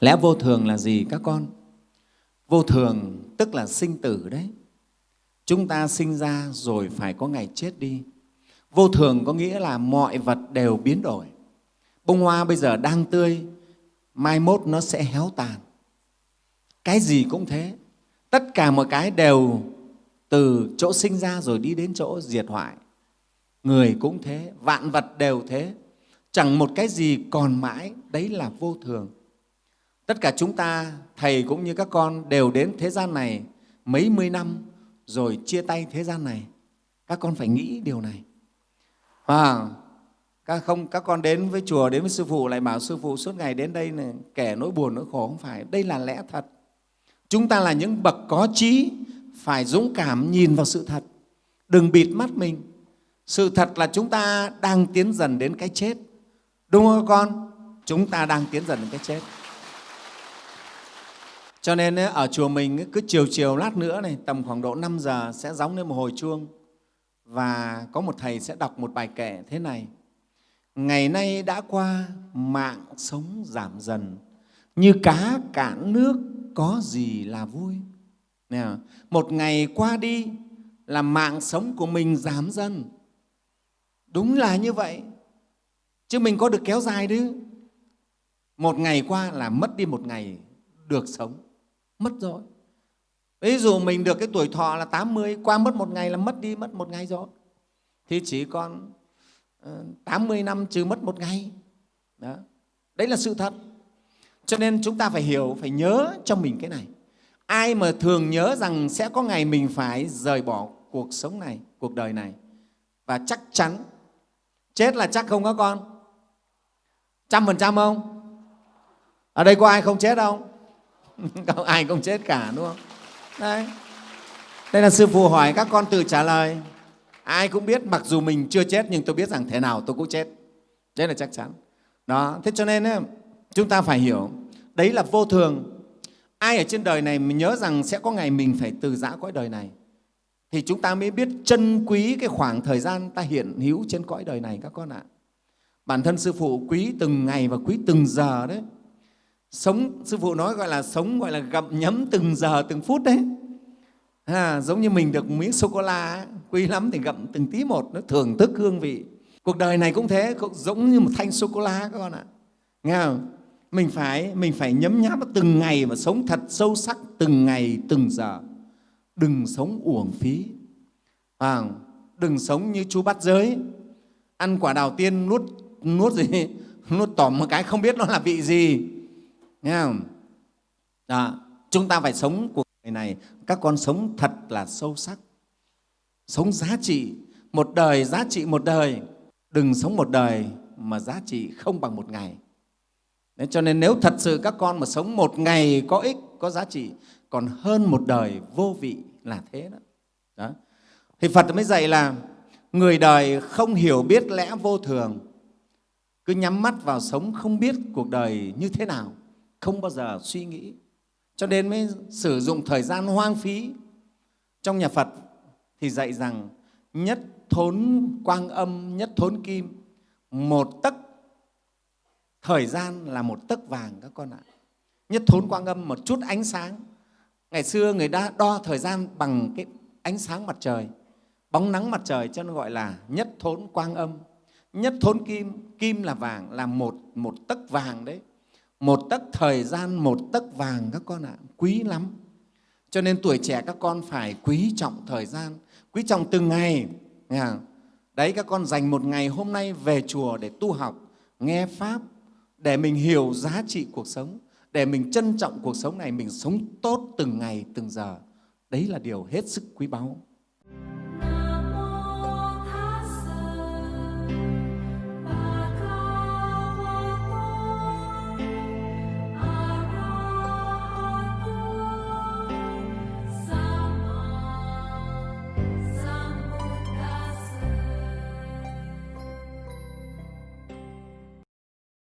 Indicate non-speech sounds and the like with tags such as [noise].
Lẽ vô thường là gì các con? Vô thường tức là sinh tử đấy. Chúng ta sinh ra rồi phải có ngày chết đi. Vô thường có nghĩa là mọi vật đều biến đổi. Bông hoa bây giờ đang tươi, mai mốt nó sẽ héo tàn. Cái gì cũng thế. Tất cả mọi cái đều từ chỗ sinh ra rồi đi đến chỗ diệt hoại. Người cũng thế, vạn vật đều thế. Chẳng một cái gì còn mãi, đấy là vô thường. Tất cả chúng ta, Thầy cũng như các con đều đến thế gian này mấy mươi năm rồi chia tay thế gian này. Các con phải nghĩ điều này. À, các, không, các con đến với chùa, đến với Sư Phụ lại bảo Sư Phụ suốt ngày đến đây này, kẻ nỗi buồn, nỗi khổ, không phải. Đây là lẽ thật. Chúng ta là những bậc có trí, phải dũng cảm nhìn vào sự thật. Đừng bịt mắt mình. Sự thật là chúng ta đang tiến dần đến cái chết. Đúng không các con? Chúng ta đang tiến dần đến cái chết. Cho nên ờ, ở chùa mình cứ chiều chiều lát nữa này, tầm khoảng độ 5 giờ sẽ gióng lên một hồi chuông và có một thầy sẽ đọc một bài kệ thế này. Ngày nay đã qua, mạng sống giảm dần, như cá cạn nước có gì là vui. Nè, một ngày qua đi là mạng sống của mình giảm dần. Đúng là như vậy. Chứ mình có được kéo dài chứ. Một ngày qua là mất đi một ngày được sống. Mất rồi. Ví dụ mình được cái tuổi thọ là 80, qua mất một ngày là mất đi mất một ngày rồi. Thì chỉ còn ờ, 80 năm trừ mất một ngày. Đó. Đấy là sự thật. Cho nên chúng ta phải hiểu, phải nhớ cho mình cái này. Ai mà thường nhớ rằng sẽ có ngày mình phải rời bỏ cuộc sống này, cuộc đời này và chắc chắn chết là chắc không có con? Trăm phần trăm không? Ở đây có ai không chết không? [laughs] không ai cũng chết cả đúng không? Đấy. Đây là Sư Phụ hỏi các con tự trả lời. Ai cũng biết mặc dù mình chưa chết nhưng tôi biết rằng thế nào tôi cũng chết. Đấy là chắc chắn. Đó. Thế cho nên ấy, chúng ta phải hiểu đấy là vô thường ai ở trên đời này mình nhớ rằng sẽ có ngày mình phải từ giã cõi đời này thì chúng ta mới biết trân quý cái khoảng thời gian ta hiện hữu trên cõi đời này các con ạ. Bản thân Sư Phụ quý từng ngày và quý từng giờ đấy. Sống, Sư Phụ nói gọi là sống gọi là gặm nhấm từng giờ, từng phút đấy. À, giống như mình được miếng sô-cô-la, quý lắm thì gặm từng tí một, nó thưởng thức hương vị. Cuộc đời này cũng thế, cũng giống như một thanh sô-cô-la các con ạ. Nghe không? mình phải mình phải nhấm nháp từng ngày và sống thật sâu sắc từng ngày từng giờ đừng sống uổng phí à, đừng sống như chú bắt giới ăn quả đào tiên nuốt nuốt gì [laughs] nuốt tỏm một cái không biết nó là vị gì nghe không? Đó, chúng ta phải sống cuộc đời này các con sống thật là sâu sắc sống giá trị một đời giá trị một đời. Đừng sống một đời mà giá trị không bằng một ngày. Đấy, cho nên nếu thật sự các con mà sống một ngày có ích, có giá trị, còn hơn một đời vô vị là thế đó. đó. Thì Phật mới dạy là người đời không hiểu biết lẽ vô thường, cứ nhắm mắt vào sống không biết cuộc đời như thế nào, không bao giờ suy nghĩ. Cho nên mới sử dụng thời gian hoang phí. Trong nhà Phật thì dạy rằng nhất thốn quang âm, nhất thốn kim, một tấc thời gian là một tấc vàng các con ạ. Nhất thốn quang âm một chút ánh sáng. Ngày xưa người ta đo thời gian bằng cái ánh sáng mặt trời bóng nắng mặt trời cho nó gọi là nhất thốn quang âm. Nhất thốn kim kim là vàng là một một tấc vàng đấy một tấc thời gian một tấc vàng các con ạ quý lắm cho nên tuổi trẻ các con phải quý trọng thời gian quý trọng từng ngày đấy các con dành một ngày hôm nay về chùa để tu học nghe pháp để mình hiểu giá trị cuộc sống, để mình trân trọng cuộc sống này, mình sống tốt từng ngày, từng giờ. Đấy là điều hết sức quý báu.